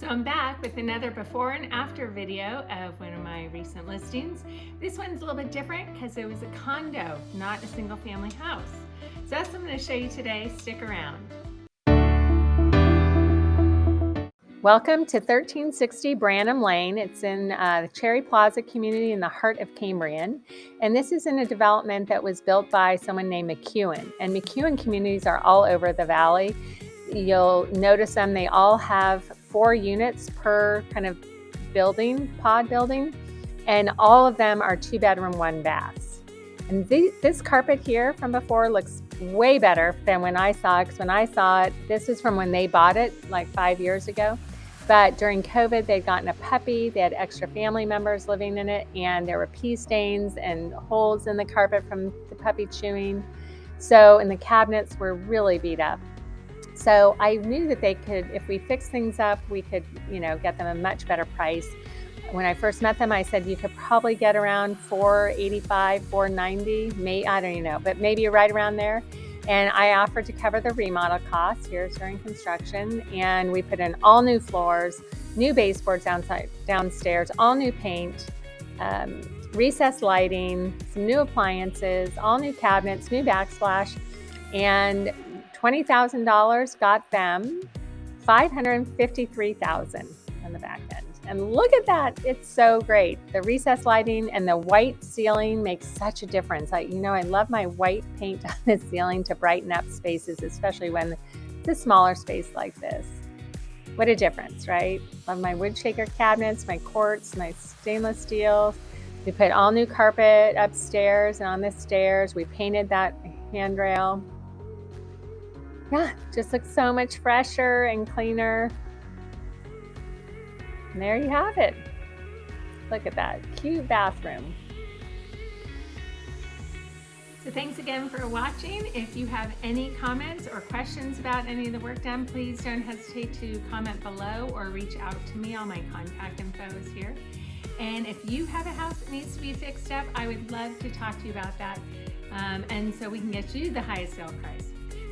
So I'm back with another before and after video of one of my recent listings. This one's a little bit different because it was a condo, not a single family house. So that's what I'm going to show you today. Stick around. Welcome to 1360 Branham Lane. It's in uh, the Cherry Plaza community in the heart of Cambrian. And this is in a development that was built by someone named McEwen. And McEwen communities are all over the valley. You'll notice them, they all have four units per kind of building, pod building. And all of them are two bedroom, one baths. And the, this carpet here from before looks way better than when I saw it. Because when I saw it, this is from when they bought it like five years ago. But during COVID, they'd gotten a puppy, they had extra family members living in it, and there were pee stains and holes in the carpet from the puppy chewing. So, and the cabinets were really beat up. So I knew that they could, if we fix things up, we could, you know, get them a much better price. When I first met them, I said you could probably get around 485, 490, may I don't even know, but maybe right around there. And I offered to cover the remodel costs here during construction. And we put in all new floors, new baseboards downside, downstairs, all new paint, um, recessed lighting, some new appliances, all new cabinets, new backsplash, and $20,000 got them 553,000 on the back end. And look at that, it's so great. The recessed lighting and the white ceiling makes such a difference. I, you know, I love my white paint on the ceiling to brighten up spaces, especially when it's a smaller space like this. What a difference, right? Love my wood shaker cabinets, my quartz, my stainless steel. We put all new carpet upstairs and on the stairs. We painted that handrail. Yeah, just looks so much fresher and cleaner. And there you have it. Look at that cute bathroom. So thanks again for watching. If you have any comments or questions about any of the work done, please don't hesitate to comment below or reach out to me. All my contact info is here. And if you have a house that needs to be fixed up, I would love to talk to you about that. Um, and so we can get you the highest sale price.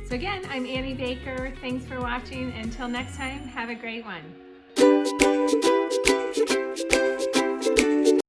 So again, I'm Annie Baker. Thanks for watching. Until next time, have a great one.